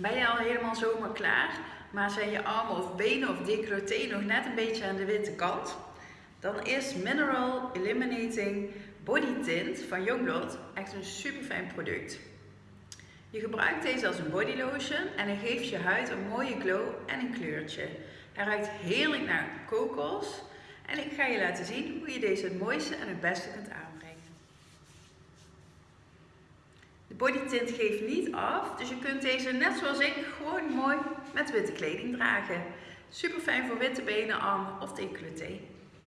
Ben je al helemaal zomaar klaar, maar zijn je armen of benen of decolleté nog net een beetje aan de witte kant? Dan is Mineral Eliminating Body Tint van Youngblood echt een super fijn product. Je gebruikt deze als een body lotion en hij geeft je huid een mooie glow en een kleurtje. Hij ruikt heerlijk naar kokos en ik ga je laten zien hoe je deze het mooiste en het beste kunt aanbrengen. De body tint geeft niet af, dus je kunt deze net zoals ik gewoon mooi met witte kleding dragen. Super fijn voor witte benen, armen of decolleté.